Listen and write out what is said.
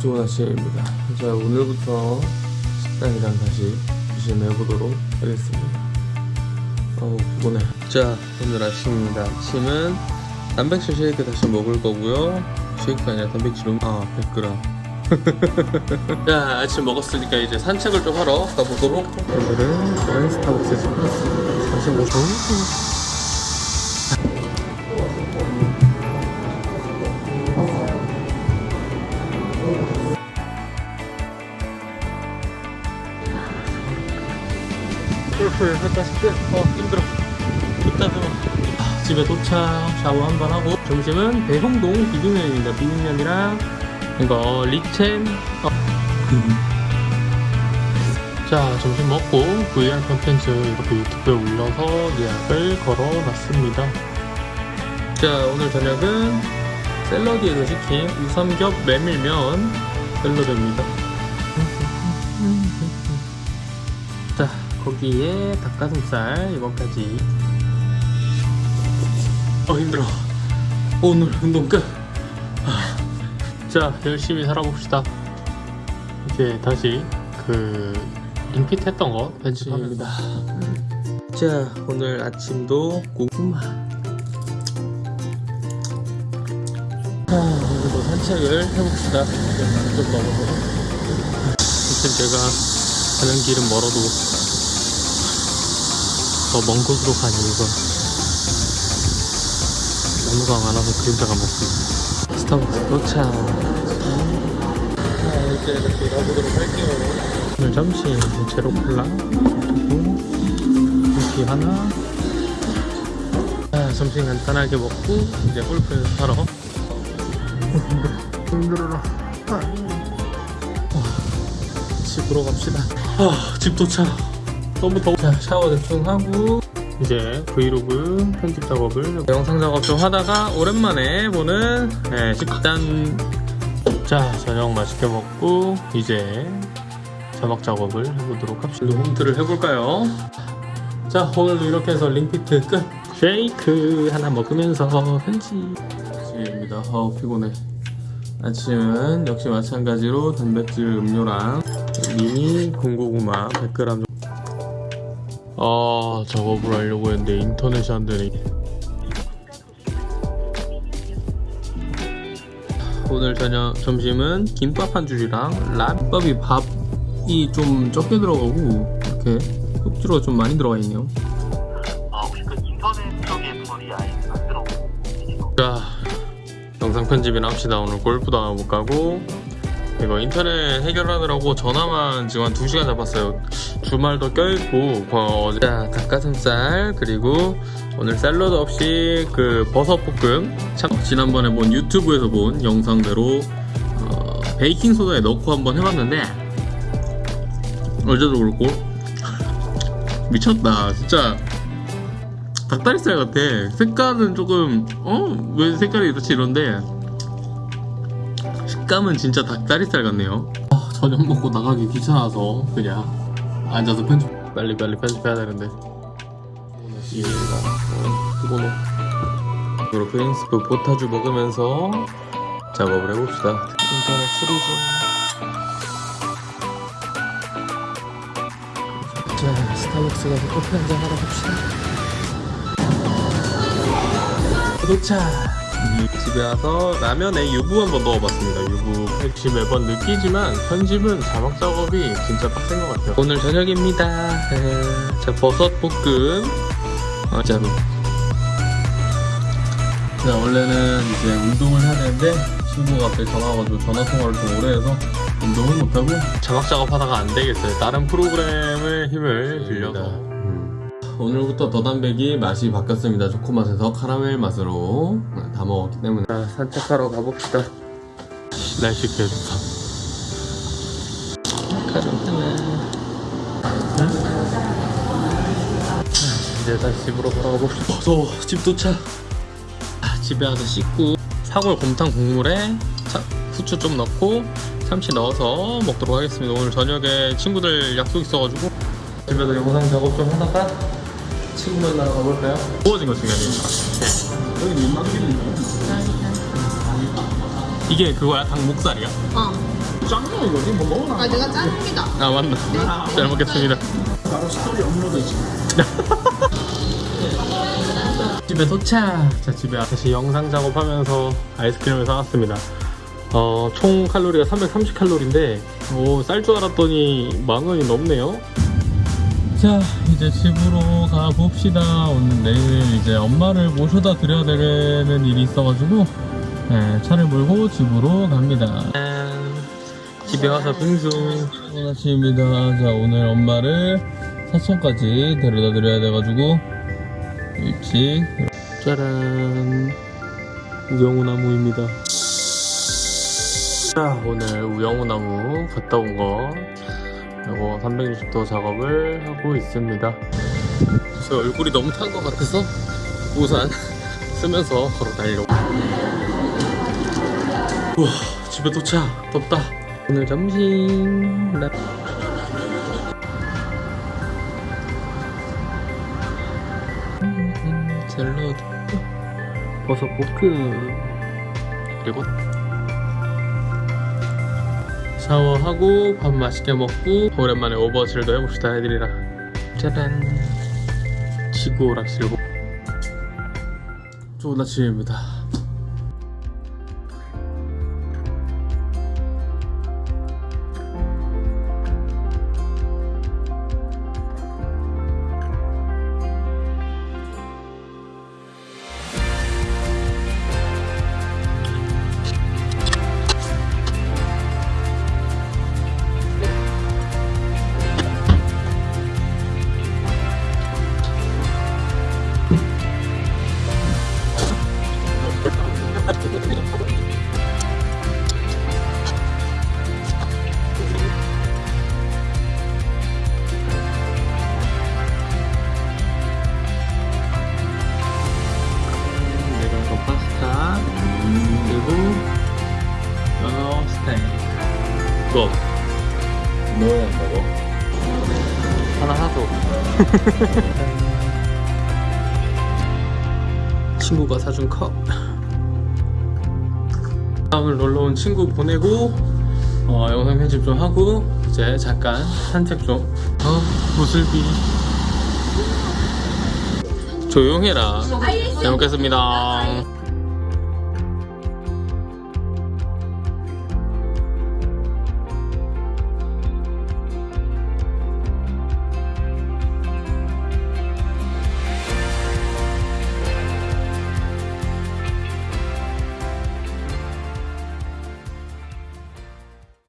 좋은 아침입니다. 자, 오늘부터 식단이랑 다시 열심히 해보도록 하겠습니다. 어우, 피곤해. 자, 오늘 아침입니다. 아침은 단백질 쉐이크 다시 먹을 거고요. 쉐이크가 아니라 단백질은, 아, 100g. 자, 아침 먹었으니까 이제 산책을 좀 하러 가보도록. 오늘은 스타벅스에서 45분. 골프 했다 싶대. 어 힘들어. 좋다 좋아. 아, 집에 도착 샤워 한번 하고. 점심은 대홍동 비빔면입니다. 비빔면이랑 이거 리첸. 어. 자 점심 먹고 VR 콘텐츠 이렇게 유튜브에 올려서 예약을 걸어놨습니다. 자 오늘 저녁은 샐러디에서 시킨 우삼겹 메밀면 샐러드입니다 거기에 닭가슴살 이거까지. 어 힘들어. 오늘 운동 끝. 아, 자 열심히 살아봅시다. 이제 다시 그 링핏 했던 거 편집합니다. 자 오늘 아침도 고구마. 아, 오늘도 산책을 해봅시다. 좀 넘어서 하여튼 제가 가는 길은 멀어도 더먼 곳으로 간 이유가 나무가 많아서 그림자가 먹습니다 스타벅스 도착 자 이제 이렇게 가보도록 할게요. 오늘 점심 제로 콜라 그리고 커피 하나. 자 점심 간단하게 먹고 이제 골프 연습하러. 힘들어라. 어, 집으로 갑시다. 아, 집 도착 더워 자 샤워 대충 하고 이제 브이로그 편집 작업을 영상 작업 좀 하다가 오랜만에 보는 네, 식단. 자 저녁 맛있게 먹고 이제 자막 작업을 해보도록 합시다. 홈트를 해볼까요? 자 오늘도 이렇게 해서 링피트 끝. 쉐이크 하나 먹으면서 편집. 아침입니다. 어 피곤해. 아침은 역시 마찬가지로 단백질 음료랑 미니 군고구마 100g 정도 아 작업을 하려고 했는데 인터넷이 안 되네. 오늘 저녁 점심은 김밥 한 줄이랑 라면밥이 밥이 좀 적게 들어가고 이렇게 흡주로 좀 많이 들어가 있네요. 아그자 영상 편집이나 합시다. 오늘 골프도 안못 가고 이거 인터넷 해결하느라고 전화만 지금 한 2시간 잡았어요. 주말도 껴있고 어, 자 닭가슴살 그리고 오늘 샐러드 없이 그 버섯 볶음. 참 지난번에 본 유튜브에서 본 영상대로 어, 베이킹 소다에 넣고 한번 해봤는데 어제도 그렇고. 미쳤다 진짜. 닭다리살 같아. 색깔은 조금 어? 왜 색깔이 이렇지 이런데 식감은 진짜 닭다리살 같네요. 아, 저녁 먹고 나가기 귀찮아서 그냥 앉아서 편집 빨리 빨리 편집해야 되는데. 피곤해 그리고 프린스프 포타주 먹으면서 작업을 해봅시다. 인터넷 중 자, 스타벅스 가서 커피 한 잔 하러 갑시다. 도착 집에 와서 라면에 유부 한번 넣어봤습니다. 유부 역시 매번 느끼지만 편집은 자막 작업이 진짜 빡센 것 같아요. 오늘 저녁입니다. 에, 자 버섯 볶음. 어, 진짜로 자 원래는 이제 운동을 해야 되는데 친구가 갑자기 전화 와가지고 전화 통화를 좀 오래 해서 운동을 못하고 자막 작업하다가 안 되겠어요. 다른 프로그램의 힘을 빌려서 오늘부터 더담백이 맛이 바뀌었습니다. 초코맛에서 카라멜 맛으로 다 먹었기 때문에 자, 산책하러 가봅시다. 날씨 개 좋다. 이제 다시 집으로 돌아가 봅시다. 무서워. 집 도착. 아, 집에 와서 씻고 사골 곰탕 국물에 차, 후추 좀 넣고 참치 넣어서 먹도록 하겠습니다. 오늘 저녁에 친구들 약속 있어가지고 집에서 영상 작업 좀 하다가 친구 만나러 가볼까요? 구워진 거 중요하니까 여기 민망기는 이게 그거야? 닭목살이야? 어. 짱나 이거지? 뭐 먹어놔 아 내가 짱입니다. 아 맞나 잘 먹겠습니다 바로 스토리 업로드지 집에 도착 자 집에 다시 영상 작업하면서 아이스크림을 사왔습니다 어, 총 칼로리가 330칼로리인데 오, 쌀 줄 알았더니 만 원이 넘네요 자 이제 집으로 가봅시다. 오늘 내일 이제 엄마를 모셔다 드려야 되는 일이 있어가지고 네, 차를 몰고 집으로 갑니다. 집에 와서 빙수. 오늘 아침입니다. 자 오늘 엄마를 사천까지 데려다 드려야 돼가지고 일찍. 짜란. 우영우나무입니다. 자 오늘 우영우나무 갔다 온거 이거 360도 작업을 하고 있습니다. 제 얼굴이 너무 탄 것 같아서 우산 쓰면서 걸어 다니려고. 우와 집에 도착. 덥다. 오늘 점심. 나- 음, 샐러드. 버섯 볶음 그리고 샤워하고 밥 맛있게 먹고 오랜만에 오버워치를 더 해봅시다. 애들이랑. 짜란 지구 오락실고 좋은 아침입니다 이거 너안 먹어? 하나 사줘 친구가 사준 컵. 오늘 놀러 온 친구 보내고 어, 영상 편집 좀 하고 이제 잠깐 산책 좀. 어, 무슬비. 조용해라. 잘 먹겠습니다